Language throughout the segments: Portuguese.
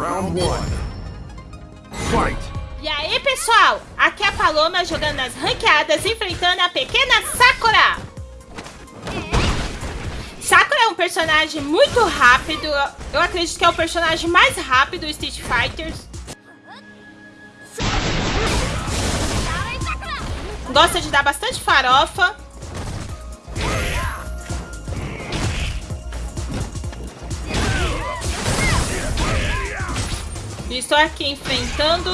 Round one. Fight! E aí, pessoal? Aqui é a Paloma jogando nas ranqueadas, enfrentando a pequena Sakura. Sakura é um personagem muito rápido. Eu acredito que é o personagem mais rápido do Street Fighter. Gosta de dar bastante farofa. Estou aqui enfrentando.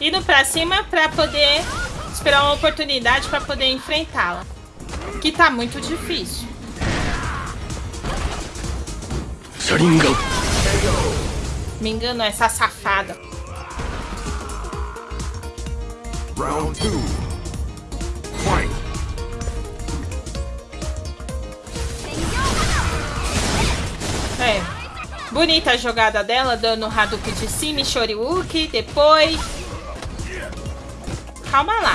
Indo pra cima pra poder esperar uma oportunidade pra poder enfrentá-la. Que tá muito difícil. Sharingan! Me enganou essa safada. Round two. Fight! É. Bonita a jogada dela, dando Hadouken de cima e Shoryuken. Depois... Calma lá.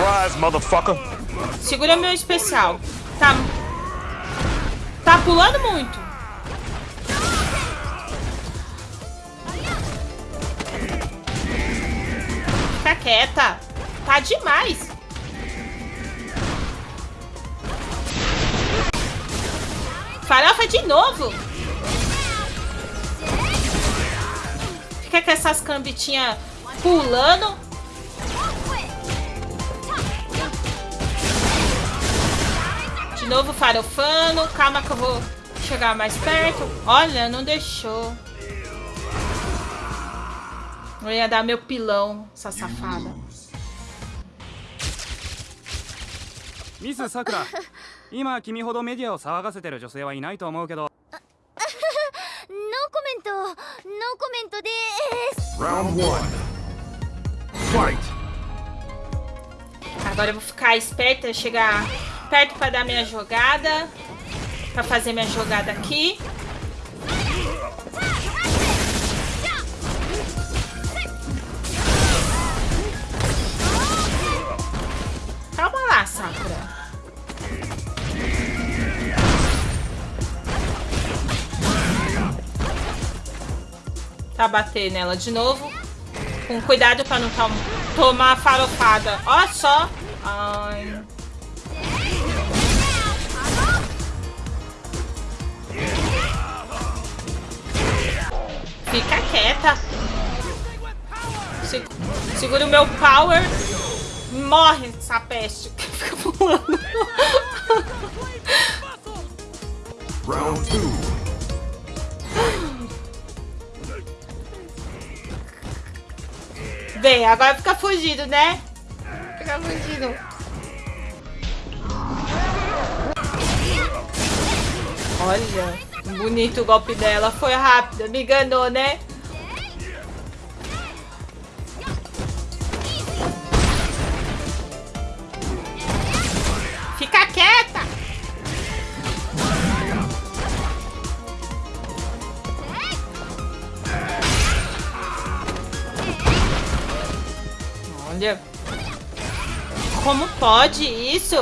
Segura meu especial. Tá... Tá pulando muito. Fica quieta. Tá demais. Farofa de novo. Fica com essas cambitinhas pulando. De novo farofando. Calma que eu vou chegar mais perto. Olha, não deixou. Eu ia dar meu pilão, essa safada. ミスさくら今君ほどメディアを騒がせてる女性はいないと思うけど ノーコメントノーコメントです Round one. Fight! Agora eu vou ficar esperta, chegar perto para dar minha jogada. Para fazer minha jogada aqui. Tá, bater nela de novo. Com cuidado pra não tom tomar farofada. Ó só. Ai. Fica quieta. Se segura o meu power. Morre essa peste fica pulando. Round 2. bem, agora fica fugido, né? Fica fugido. Olha, bonito o golpe dela. Foi rápido, me enganou, né? Olha. Como pode isso?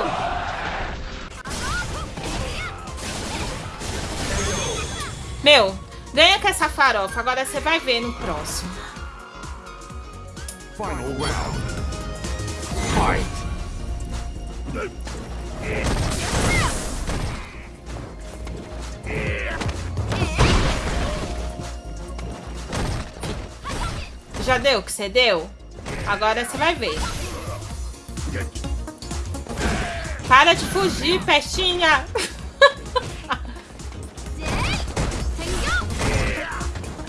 Meu, ganha com essa farofa. Agora você vai ver no próximo. Final round. Fight! Já deu o que você deu? Agora você vai ver. Para de fugir, pestinha!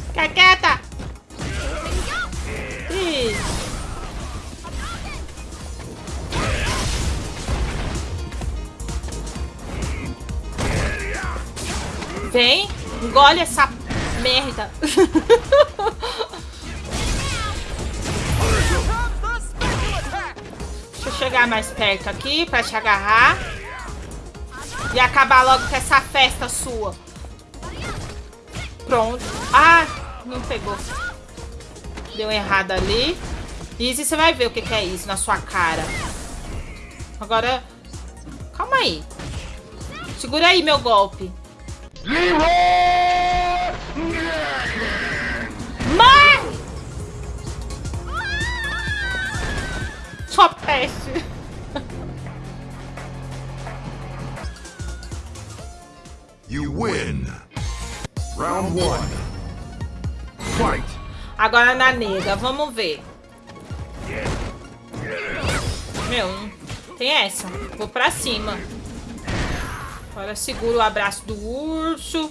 Fica quieta! Isso. Vem, engole essa merda. chegar mais perto aqui pra te agarrar. E acabar logo com essa festa sua. Pronto. Ah, não pegou. Deu errado ali. Easy, você vai ver o que, que é isso na sua cara. Agora, Calma aí. Segura aí meu golpe. Morre! Round one. Fight. Agora na nega, vamos ver. Meu, tem essa. Vou pra cima. Agora segura o abraço do urso.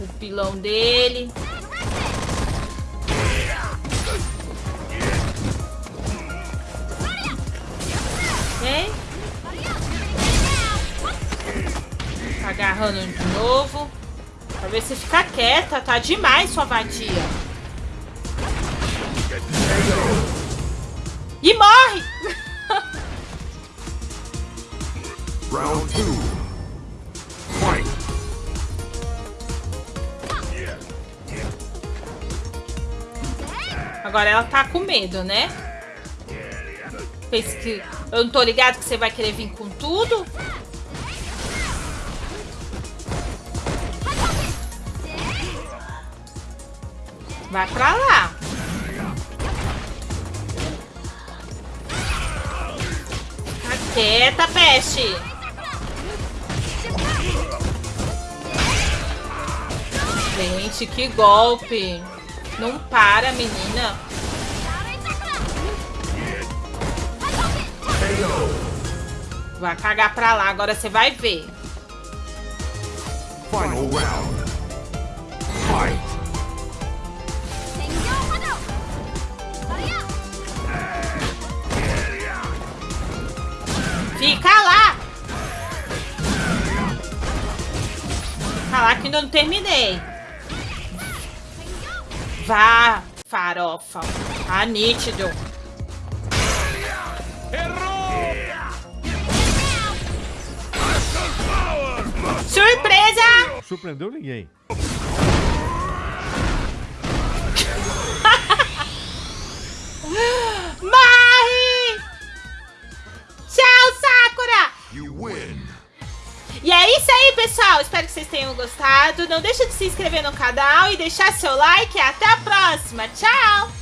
O pilão dele. Agarrando de novo. Pra ver se fica quieta. Tá demais sua vadia. E morre! Round two. Fight. Agora ela tá com medo, né? Pensa que eu não tô ligado que você vai querer vir com tudo? Vai pra lá. Fica quieta, peste. Gente, que golpe. Não para, menina. Vai cagar pra lá, agora você vai ver. Final round. Fica lá! Lá que ainda não terminei. Vá, farofa. Tá nítido. Surpresa! Surpreendeu ninguém. E é isso aí, pessoal. Espero que vocês tenham gostado. Não deixa de se inscrever no canal e deixar seu like. Até a próxima. Tchau!